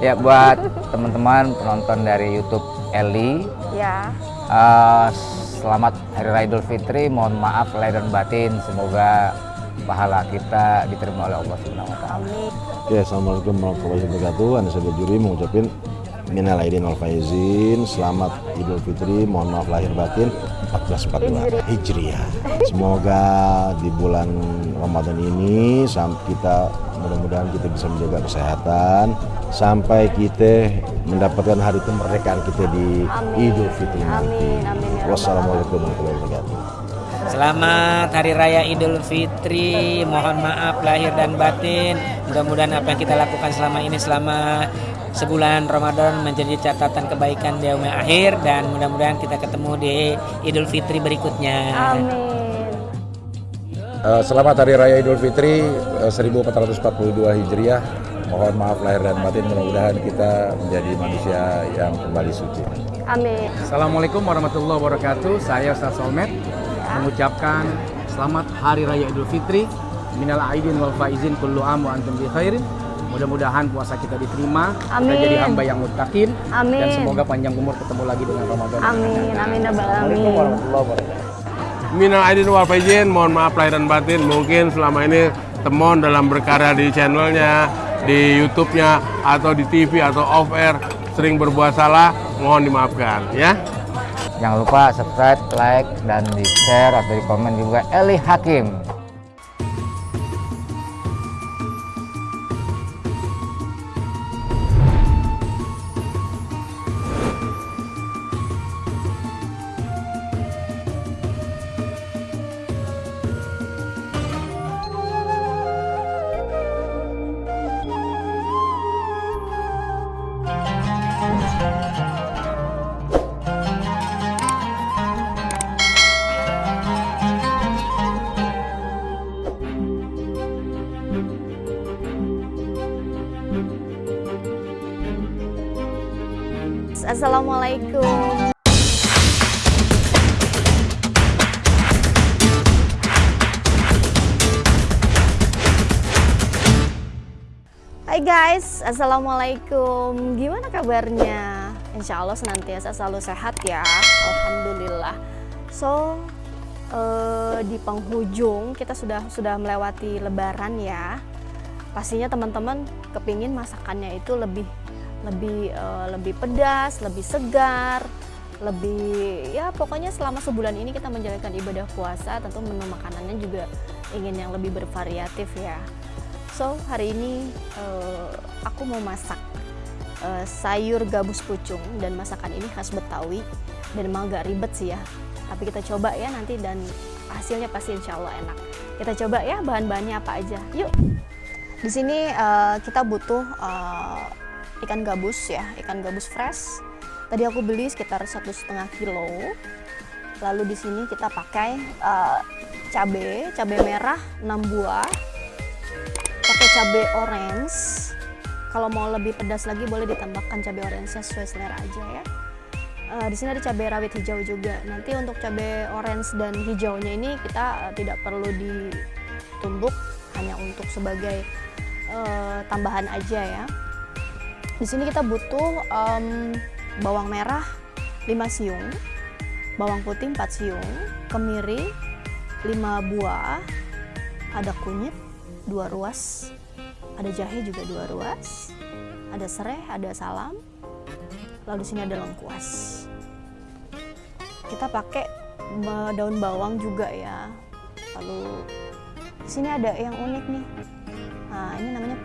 Ya buat teman-teman penonton dari YouTube Eli, Ya. uh, selamat Hari Raya Idul Fitri. Mohon maaf lahir dan batin. Semoga pahala kita diterima oleh Allah Subhanahu Wa Taala. Oke, Assalamualaikum warahmatullahi wabarakatuh. Anda sebagai juri mengucapkan minal aidin wal faizin, selamat Idul Fitri, mohon maaf lahir batin 1442 Hijriah. Semoga di bulan Ramadan ini kita mudah-mudahan kita bisa menjaga kesehatan sampai kita mendapatkan hari kemerdekaan kita di Amin. Idul Fitri nanti. Amin, amin, ya Rabbal Wassalamualaikum warahmatullahi wabarakatuh. Selamat Hari Raya Idul Fitri. Mohon maaf lahir dan batin. Mudah-mudahan apa yang kita lakukan selama ini selama sebulan Ramadan menjadi catatan kebaikan di yaumil akhir dan mudah-mudahan kita ketemu di Idul Fitri berikutnya. Amin. Eh, Selamat Hari Raya Idul Fitri eh, 1442 Hijriah. Mohon maaf lahir dan batin, mudah-mudahan kita menjadi manusia yang kembali suci. Amin. Assalamualaikum warahmatullahi wabarakatuh. Saya Ustaz Solmed mengucapkan selamat Hari Raya Idul Fitri. Minal aidin wal faizin kullu am wa antum bi khairin. Mudah-mudahan puasa kita diterima, kita Amin. jadi hamba yang mutakin Amin. dan semoga panjang umur ketemu lagi dengan Ramadan. Amin. Amin. ya Rabbal Assalamualaikum warahmatullahi wabarakatuh. Minal aidin wal faizin, mohon maaf lahir dan batin. Mungkin selama ini temon dalam berkarya di channelnya, di YouTube-nya, atau di TV atau off air sering berbuat salah, mohon dimaafkan ya. Jangan lupa subscribe, like, dan di share atau di komen juga Eli Hakim. Assalamualaikum. Hai guys, Assalamualaikum Gimana kabarnya? Insya Allah senantiasa selalu sehat ya Alhamdulillah So, eh, di penghujung kita sudah sudah melewati lebaran ya Pastinya teman-teman kepingin masakannya itu lebih lebih eh, lebih pedas, lebih segar, lebih ya pokoknya selama sebulan ini kita menjalankan ibadah puasa tentu menu makanannya juga ingin yang lebih bervariatif ya. So hari ini eh, aku mau masak eh, sayur gabus pucung dan masakan ini khas Betawi dan emang agak ribet sih ya. Tapi kita coba ya nanti dan hasilnya pasti insya Allah enak. Kita coba ya bahan-bahannya apa aja. Yuk. Di sini eh, kita butuh eh, ikan gabus ya, ikan gabus fresh. Tadi aku beli sekitar satu setengah kilo. Lalu di sini kita pakai eh, cabe, cabe merah 6 buah, pakai cabe orange. Kalau mau lebih pedas lagi boleh ditambahkan cabe orange-nya sesuai selera aja ya. Eh, di sini ada cabai rawit hijau juga. Nanti untuk cabai orange dan hijaunya ini kita eh, tidak perlu ditumbuk, hanya untuk sebagai eh, tambahan aja ya. Di sini kita butuh em, bawang merah 5 siung, bawang putih 4 siung, kemiri 5 buah, ada kunyit 2 ruas, ada jahe juga 2 ruas, ada serai, ada salam, lalu di sini ada lengkuas. Kita pakai daun bawang juga ya. Lalu sini ada yang unik nih.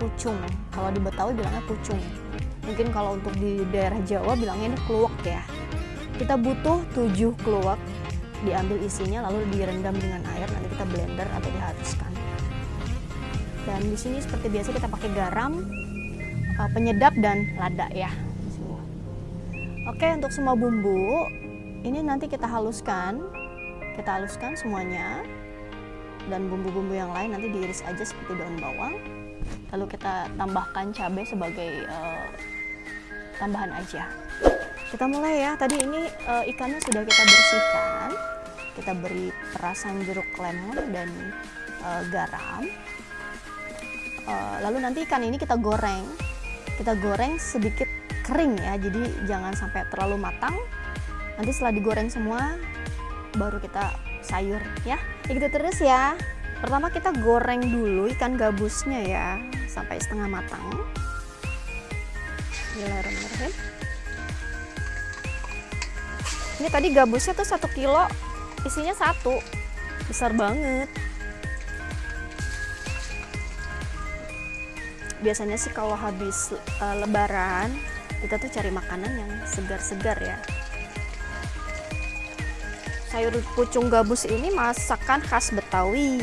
Pucung. Kalau di Betawi bilangnya pucung. Mungkin kalau untuk di daerah Jawa bilangnya ini kluwek ya. Kita butuh 7 kluwek. Diambil isinya lalu direndam dengan air, nanti kita blender atau dihaluskan. Dan di sini seperti biasa kita pakai garam, eh, penyedap dan lada ya. Oke, untuk semua bumbu ini nanti kita haluskan. Kita haluskan semuanya. Dan bumbu-bumbu yang lain nanti diiris aja seperti daun bawang. Lalu kita tambahkan cabai sebagai eh, tambahan aja. Kita mulai ya. Tadi ini eh, ikannya sudah kita bersihkan. Kita beri perasan jeruk lemon dan eh, garam. Eh, lalu nanti ikan ini kita goreng kita goreng sedikit kering ya jadi jangan sampai terlalu matang nanti setelah digoreng semua baru kita sayur ya gitu terus ya pertama kita goreng dulu ikan gabusnya ya sampai setengah matang. Ini tadi gabusnya tuh satu kilo isinya satu. Besar banget. Biasanya sih kalau habis uh, lebaran kita tuh cari makanan yang segar-segar ya sayur pucung gabus ini masakan khas Betawi.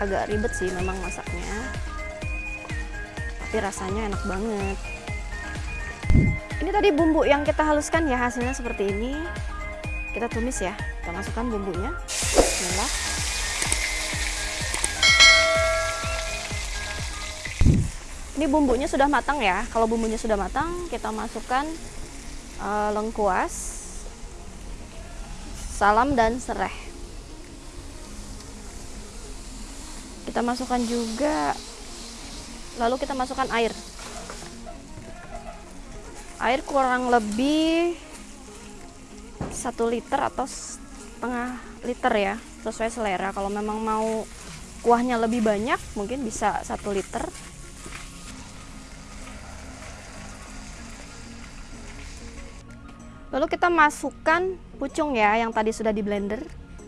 Agak ribet sih memang masaknya. Tapi rasanya enak banget. Ini tadi bumbu yang kita haluskan ya hasilnya seperti ini. Kita tumis ya kita masukkan bumbunya. Bismillah. Ini bumbunya sudah matang ya. Kalau bumbunya sudah matang kita masukkan uh, lengkuas salam dan serai kita masukkan juga lalu kita masukkan air. Air kurang lebih satu liter atau setengah liter ya sesuai selera. Kalau memang mau kuahnya lebih banyak mungkin bisa satu liter Lalu kita masukkan pucung ya yang tadi sudah di blender,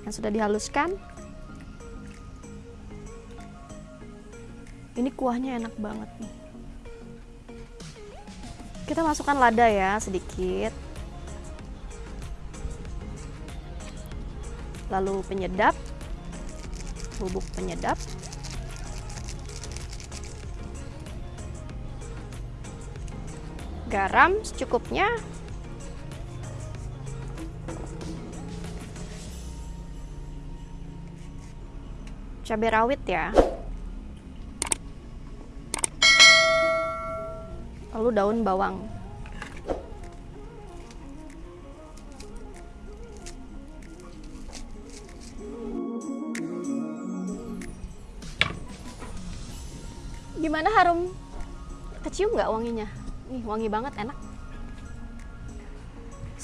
yang sudah dihaluskan. Ini kuahnya enak banget nih. Kita masukkan lada ya sedikit. Lalu penyedap, bubuk penyedap. Garam secukupnya cabai rawit ya. Lalu daun bawang. Gimana harum? Kecium nggak wanginya? Nih wangi banget enak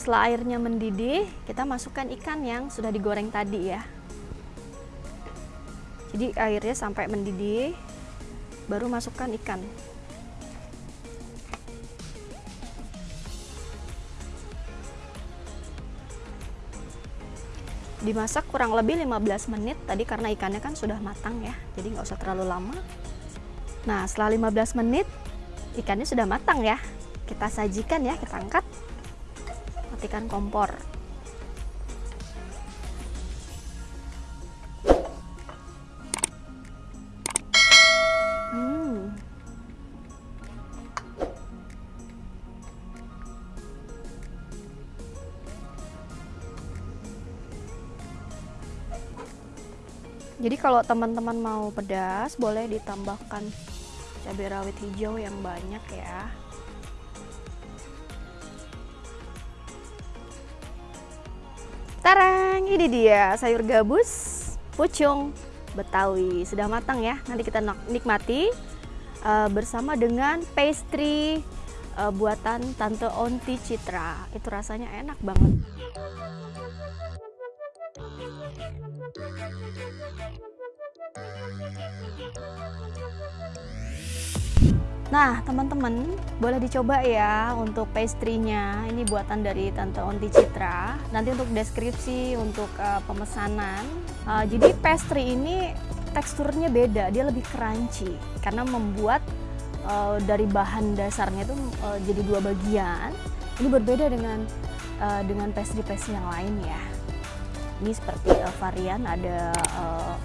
setelah airnya mendidih kita masukkan ikan yang sudah digoreng tadi ya. Jadi airnya sampai mendidih baru masukkan ikan. Dimasak kurang lebih 15 menit. Tadi karena ikannya kan sudah matang ya jadi nggak usah terlalu lama. Nah setelah 15 menit ikannya sudah matang ya. Kita sajikan ya kita angkat matikan kompor Jadi kalau teman-teman mau pedas, boleh ditambahkan cabai rawit hijau yang banyak ya. Tarang, ini dia sayur gabus pucung Betawi. Sudah matang ya. Nanti kita nikmati uh, bersama dengan pastry uh, buatan Tante Onti Citra. Itu rasanya enak banget. Nah, teman-teman, boleh dicoba ya untuk pastry-nya. Ini buatan dari Tante Onti Citra. Nanti untuk deskripsi, untuk uh, pemesanan. Uh, jadi pastry ini teksturnya beda, dia lebih crunchy karena membuat uh, dari bahan dasarnya itu uh, jadi dua bagian. Ini berbeda dengan uh, dengan pastry-pastry yang lain ya. Ini seperti uh, varian ada uh,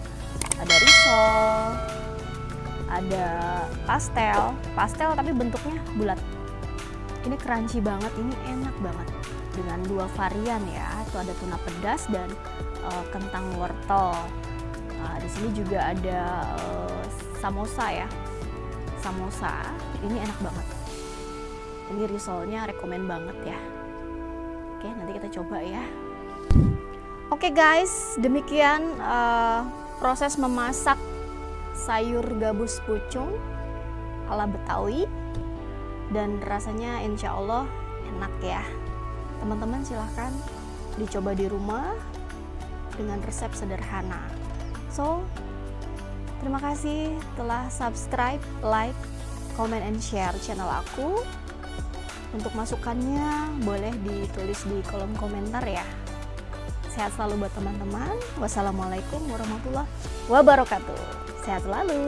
ada risol, ada pastel pastel tapi bentuknya bulat. Ini crunchy banget ini enak banget. Dengan dua varian ya itu ada tuna pedas dan uh, kentang wortel. Uh, di sini juga ada uh, samosa ya. Samosa ini enak banget. Ini risolnya rekomen banget ya. Oke nanti kita coba ya. Oke guys demikian uh, proses memasak sayur gabus pucung ala Betawi. dan rasanya insya Allah enak ya. Teman-teman silahkan dicoba di rumah dengan resep sederhana. So terima kasih telah subscribe like comment and share channel aku. Untuk masukannya boleh ditulis di kolom komentar ya. Sehat selalu buat teman-teman. Wassalamualaikum warahmatullahi wabarakatuh sehat selalu